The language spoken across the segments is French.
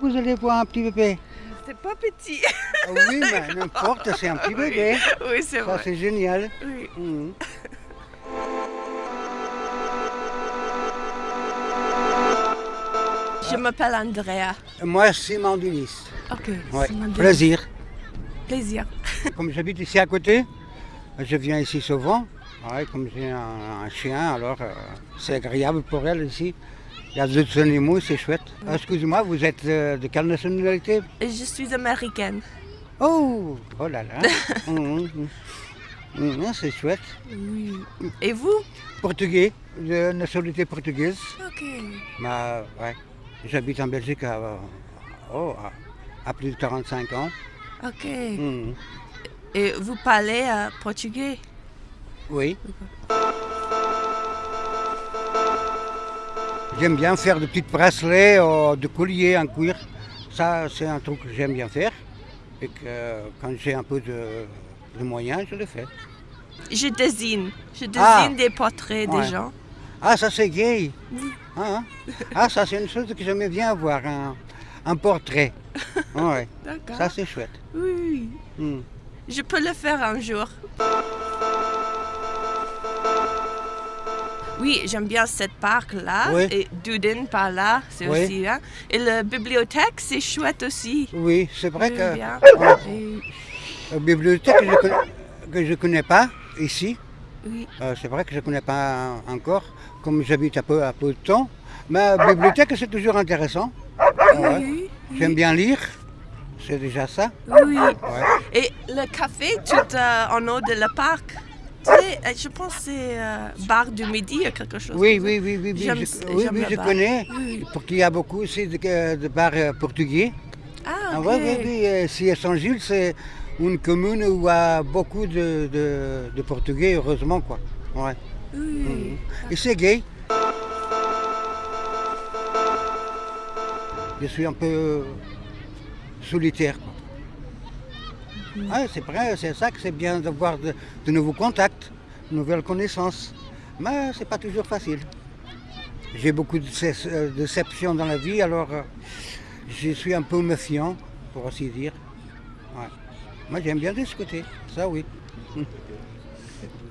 Vous allez voir un petit bébé. C'est pas petit. Ah oui, mais n'importe, c'est un petit bébé. Oui, c'est Ça, vrai. c'est génial. Oui. Mhm. Je m'appelle Andrea. Moi, Simon Denis. Ok. Ouais. c'est. Plaisir. Plaisir. Comme j'habite ici à côté, je viens ici souvent. Ouais, comme j'ai un, un chien, alors euh, c'est agréable pour elle ici. Il y a d'autres animaux, c'est chouette. Excusez-moi, vous êtes euh, de quelle nationalité? Je suis américaine. Oh, oh là là. Mhm, mhm. Mhm, c'est chouette. Oui. Et vous? Portugais, de nationalité portugaise. Ok. Bah, ouais. J'habite en Belgique à, oh, à, à plus de 45 ans. Ok. Et vous parlez euh, portugais? Oui. J'aime bien faire de petits bracelets, euh, de colliers en cuir. Ça, c'est un truc que j'aime bien faire. Et que euh, quand j'ai un peu de, de moyens, je le fais. Je dessine. Je dessine Ah. des portraits Ouais. des gens. Ah, ça c'est gay. Ah, hein. Ah, ça c'est une chose que j'aimais bien avoir, un, un portrait. Ouais, D'accord. ça c'est chouette. Oui, oui. Hmm. Je peux le faire un jour. Oui, j'aime bien cette parc-là. Oui. Et Duden par là, c'est Oui. aussi là. Et la bibliothèque, c'est chouette aussi. Oui, c'est vrai que bien. Et- la bibliothèque que je connais, que je connais pas ici, oui. euh, c'est vrai que je ne connais pas encore, comme j'habite un peu à peu de temps. Mais la bibliothèque, c'est toujours intéressant. Ouais. Oui, J'aime bien lire, c'est déjà ça. oui. Ouais. Et le café tout euh, en haut de la parc, je pense que c'est euh, bar du midi ou quelque chose. Oui, comme oui, oui, oui, oui, je, oui, oui, je connais. Oui. Parce qu'il y a beaucoup aussi de, de bars euh, portugais. Ah, Ah ok. oui, oui, oui. euh, Si à Saint-Gilles, c'est une commune où il y a beaucoup de, de- de Portugais, heureusement. Quoi. Ouais. Oui. Mhm. Et c'est gay. Je suis un peu solitaire. quoi. Ouais, c'est vrai, c'est ça que c'est bien d'avoir de, de nouveaux contacts, de nouvelles connaissances. Mais c'est pas toujours facile. J'ai beaucoup de euh, déceptions dans la vie, alors euh, je suis un peu méfiant, pour ainsi dire. Ouais. Moi, j'aime bien discuter, ça oui.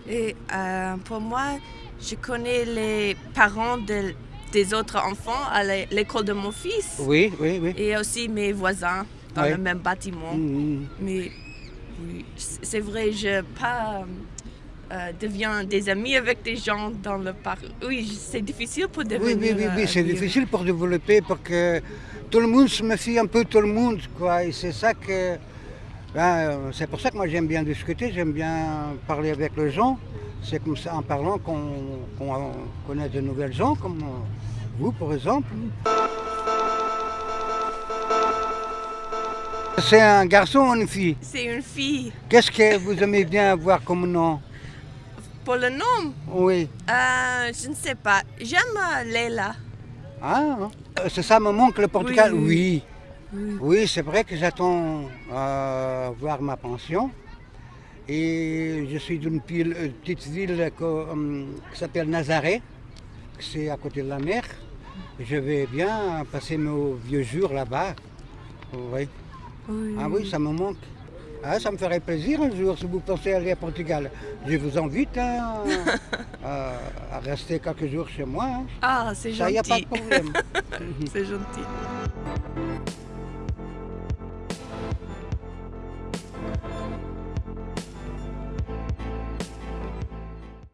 Et euh, pour moi, je connais les parents de- des autres enfants à l'é- l'école de mon fils. Oui, oui, oui. Et aussi mes voisins dans le même bâtiment. Mhm. Mais oui, c'est vrai, je pas euh, deviens des amis avec des gens dans le parc. Oui, c'est difficile pour devenir. oui, oui, oui, euh, c'est difficile pour développer parce que tout le monde se méfie un peu tout le monde, quoi. Et c'est ça que. ben, euh, c'est pour ça que moi j'aime bien discuter, j'aime bien parler avec les gens. C'est comme ça en parlant qu'on qu'on connaît de nouvelles gens, comme euh, vous par exemple. C'est un garçon ou une fille C'est une fille. Qu'est-ce que vous aimez bien avoir comme nom Pour le nom, Oui. euh, je ne sais pas. J'aime euh, Leila. Ah, euh, c'est ça me manque le Portugal Oui. Oui. C'est vrai que j'attends euh, voir ma pension. Et je suis d'une petite ville que, hum, qui s'appelle Nazaré, c'est à côté de la mer. Je vais bien passer mes vieux jours là-bas. Oui. Oui. Ah oui, ça me manque. Ah, ça me ferait plaisir un jour si vous pensez aller à Portugal. Je vous invite hein, à, à rester quelques jours chez moi. hein. Ah, c'est Ça, il n'y a pas de gentil. problème. c'est gentil.